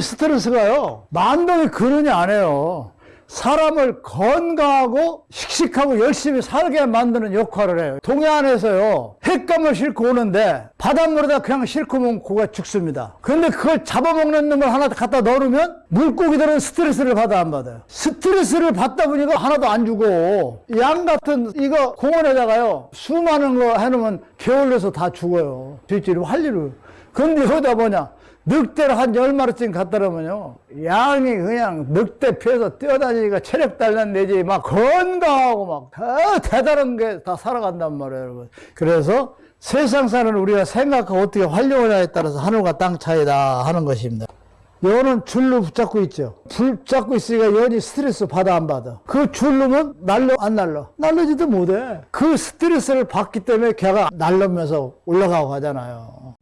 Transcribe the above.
스트레스가요. 만병이 근원이 아니에요. 사람을 건강하고 씩씩하고 열심히 살게 만드는 역할을 해요. 동해안에서요 횟감을 싣고 오는데 바닷물에다 그냥 싣고 오면 고가 죽습니다. 근데 그걸 잡아먹는 놈을 하나 갖다 넣으면 물고기들은 스트레스를 받아 안 받아요? 스트레스를 받다 보니까 하나도 안 죽어. 양 같은 이거 공원에다가요 수많은 거 해놓으면 게을러서 다 죽어요. 할 일을. 근데 여기다 뭐냐 늑대를 한 열 마리쯤 놓으면요 양이 그냥 늑대 피해서 뛰어다니니까 체력 단련되지 막 건강하고 막 다 대단한 게 다 살아간단 말이에요 여러분 그래서 세상사는 우리가 생각하고 어떻게 활용하냐에 따라서 하늘과 땅 차이다 하는 것입니다 연은 줄로 붙잡고 있죠. 붙잡고 있으니까 연이 스트레스 받아 안 받아. 그 줄로면 날려 안 날려. 날려지도 못해. 그 스트레스를 받기 때문에 걔가 날르면서 올라가고 하잖아요.